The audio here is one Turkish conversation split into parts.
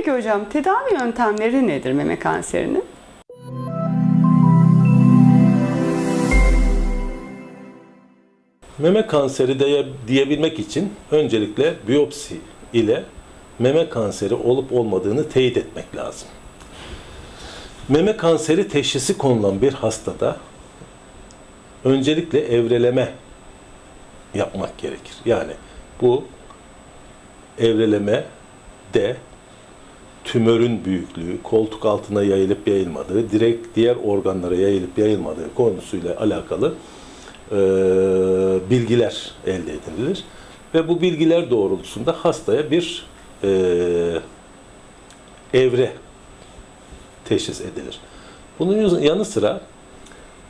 Peki hocam tedavi yöntemleri nedir meme kanserinin? Meme kanseri diye, diyebilmek için öncelikle biyopsi ile meme kanseri olup olmadığını teyit etmek lazım. Meme kanseri teşhisi konulan bir hastada öncelikle evreleme yapmak gerekir. Yani bu evreleme de tümörün büyüklüğü, koltuk altına yayılıp yayılmadığı, direkt diğer organlara yayılıp yayılmadığı konusuyla alakalı e, bilgiler elde edilir. Ve bu bilgiler doğrultusunda hastaya bir e, evre teşhis edilir. Bunun yanı sıra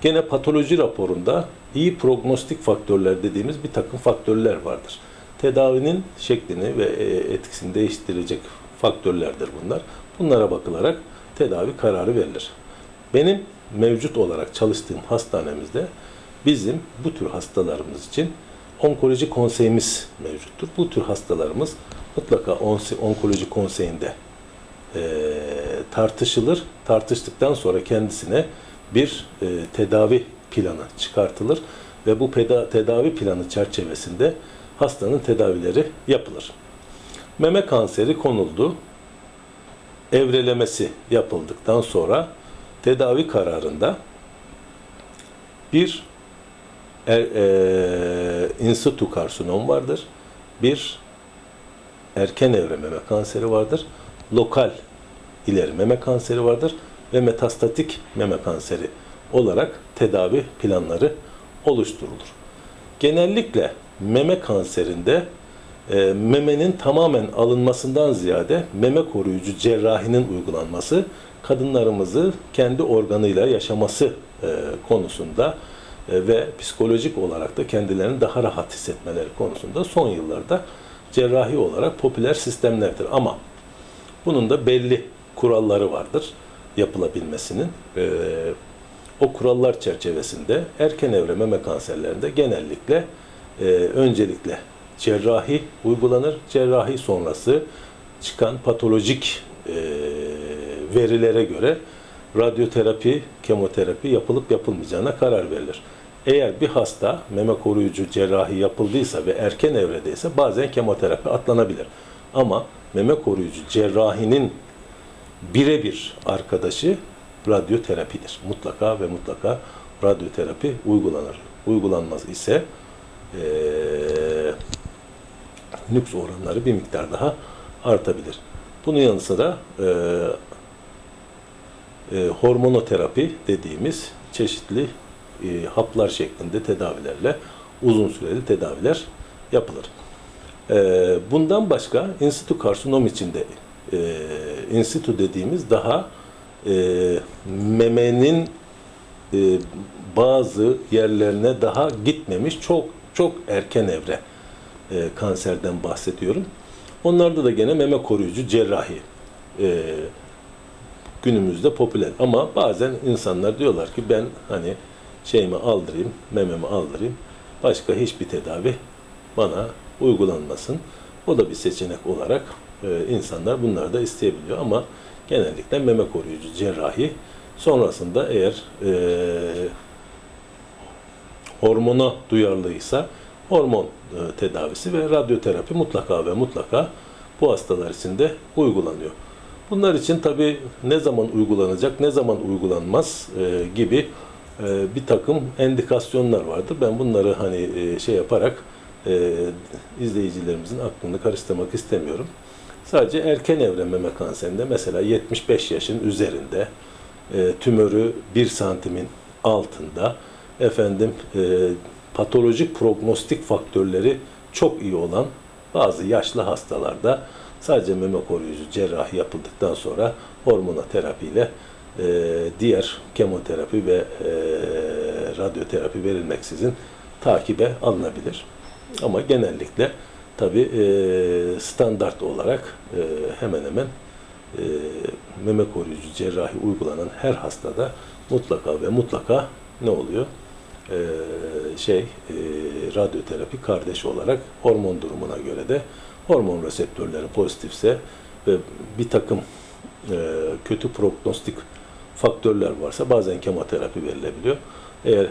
gene patoloji raporunda iyi prognostik faktörler dediğimiz bir takım faktörler vardır. Tedavinin şeklini ve e, etkisini değiştirecek faktörlerdir bunlar. Bunlara bakılarak tedavi kararı verilir. Benim mevcut olarak çalıştığım hastanemizde bizim bu tür hastalarımız için onkoloji konseyimiz mevcuttur. Bu tür hastalarımız mutlaka onkoloji konseyinde e, tartışılır. Tartıştıktan sonra kendisine bir e, tedavi planı çıkartılır ve bu tedavi planı çerçevesinde hastanın tedavileri yapılır. Meme kanseri konuldu. Evrelemesi yapıldıktan sonra tedavi kararında bir e, in situ karsinom vardır. Bir erken evre meme kanseri vardır. Lokal ileri meme kanseri vardır ve metastatik meme kanseri olarak tedavi planları oluşturulur. Genellikle meme kanserinde e, memenin tamamen alınmasından ziyade meme koruyucu cerrahinin uygulanması kadınlarımızı kendi organıyla yaşaması e, konusunda e, ve psikolojik olarak da kendilerini daha rahat hissetmeleri konusunda son yıllarda cerrahi olarak popüler sistemlerdir. Ama bunun da belli kuralları vardır yapılabilmesinin. E, o kurallar çerçevesinde erken evre meme kanserlerinde genellikle e, öncelikle cerrahi uygulanır. Cerrahi sonrası çıkan patolojik e, verilere göre radyoterapi, kemoterapi yapılıp yapılmayacağına karar verilir. Eğer bir hasta meme koruyucu cerrahi yapıldıysa ve erken evredeyse bazen kemoterapi atlanabilir. Ama meme koruyucu cerrahinin birebir arkadaşı radyoterapidir. Mutlaka ve mutlaka radyoterapi uygulanır. Uygulanmaz ise e, nüks oranları bir miktar daha artabilir. Bunun yanı sıra e, e, hormonoterapi dediğimiz çeşitli e, haplar şeklinde tedavilerle uzun süreli tedaviler yapılır. E, bundan başka in situ karsinom içinde e, in situ dediğimiz daha e, memenin e, bazı yerlerine daha gitmemiş çok çok erken evre e, kanserden bahsediyorum. Onlarda da gene meme koruyucu cerrahi e, günümüzde popüler. Ama bazen insanlar diyorlar ki ben hani şeyimi aldırayım, mememi aldırayım. Başka hiçbir tedavi bana uygulanmasın. O da bir seçenek olarak e, insanlar bunları da isteyebiliyor ama genellikle meme koruyucu cerrahi sonrasında eğer e, hormona duyarlıysa hormon e, tedavisi ve radyoterapi mutlaka ve mutlaka bu hastalar için de uygulanıyor. Bunlar için tabi ne zaman uygulanacak, ne zaman uygulanmaz e, gibi e, bir takım endikasyonlar vardır. Ben bunları hani şey yaparak izleyicilerimizin aklını karıştırmak istemiyorum. Sadece erken evre meme kanserinde mesela 75 yaşın üzerinde tümörü 1 santimin altında efendim patolojik prognostik faktörleri çok iyi olan bazı yaşlı hastalarda sadece meme koruyucu cerrahi yapıldıktan sonra hormonoterapi ile e, diğer kemoterapi ve e, radyoterapi verilmeksizin takibe alınabilir. Ama genellikle tabi e, standart olarak e, hemen hemen e, meme koruyucu cerrahi uygulanan her hastada mutlaka ve mutlaka ne oluyor? E, şey e, radyoterapi kardeş olarak hormon durumuna göre de hormon reseptörleri pozitifse ve bir takım e, kötü prognostik faktörler varsa bazen kemoterapi verilebiliyor. Eğer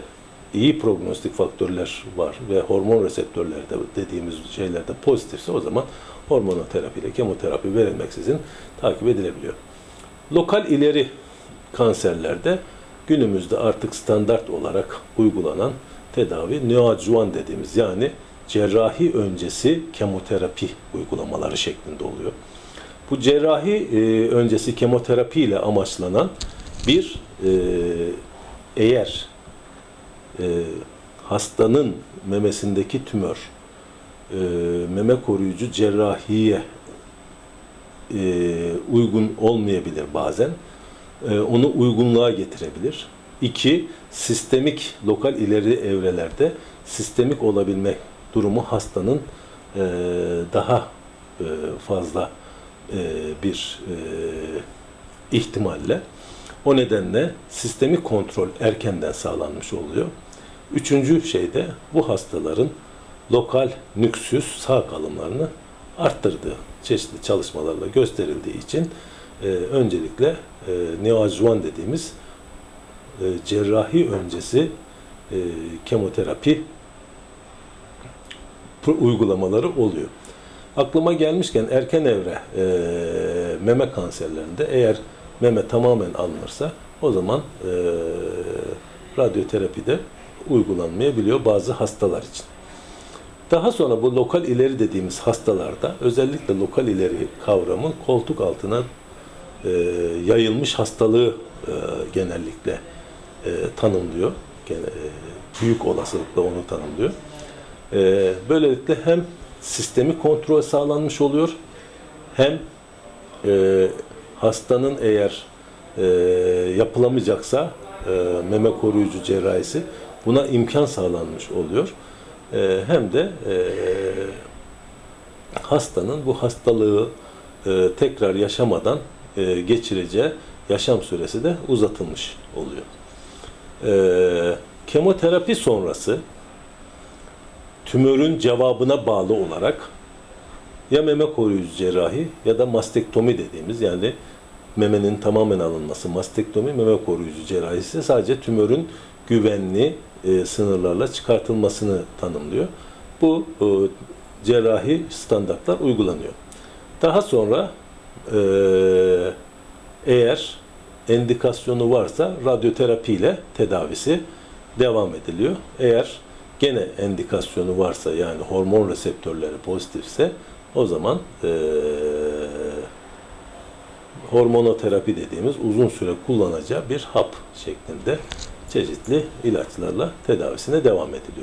iyi prognostik faktörler var ve hormon reseptörleri de dediğimiz şeylerde pozitifse o zaman hormonoterapi ile kemoterapi verilmeksizin takip edilebiliyor. Lokal ileri kanserlerde günümüzde artık standart olarak uygulanan tedavi neoadjuvan dediğimiz yani cerrahi öncesi kemoterapi uygulamaları şeklinde oluyor. Bu cerrahi e, öncesi kemoterapi ile amaçlanan bir e, eğer e, hastanın memesindeki tümör e, meme koruyucu cerrahiye e, uygun olmayabilir bazen. E, onu uygunluğa getirebilir. İki, sistemik lokal ileri evrelerde sistemik olabilme durumu hastanın e, daha e, fazla bir ihtimalle. O nedenle sistemik kontrol erkenden sağlanmış oluyor. Üçüncü şey de bu hastaların lokal nüksüs sağ kalımlarını arttırdığı çeşitli çalışmalarla gösterildiği için e, öncelikle e, neoadjuvan dediğimiz e, cerrahi öncesi e, kemoterapi uygulamaları oluyor. Aklıma gelmişken erken evre e, meme kanserlerinde eğer meme tamamen alınırsa o zaman e, radyoterapi de uygulanmayabiliyor bazı hastalar için. Daha sonra bu lokal ileri dediğimiz hastalarda özellikle lokal ileri kavramı koltuk altına e, yayılmış hastalığı e, genellikle e, tanımlıyor. Gene, e, büyük olasılıkla onu tanımlıyor. E, böylelikle hem sistemi kontrol sağlanmış oluyor hem e, hastanın eğer e, yapılamayacaksa e, meme koruyucu cerrahisi buna imkan sağlanmış oluyor. E, hem de e, hastanın bu hastalığı e, tekrar yaşamadan e, geçireceği yaşam süresi de uzatılmış oluyor. E, kemoterapi sonrası tümörün cevabına bağlı olarak ya meme koruyucu cerrahi ya da mastektomi dediğimiz yani memenin tamamen alınması mastektomi meme koruyucu cerrahisi sadece tümörün güvenli e, sınırlarla çıkartılmasını tanımlıyor. Bu e, cerrahi standartlar uygulanıyor. Daha sonra eğer endikasyonu varsa radyoterapi ile tedavisi devam ediliyor. Eğer gene endikasyonu varsa yani hormon reseptörleri pozitifse o zaman e, hormonoterapi dediğimiz uzun süre kullanacağı bir hap şeklinde çeşitli ilaçlarla tedavisine devam ediliyor.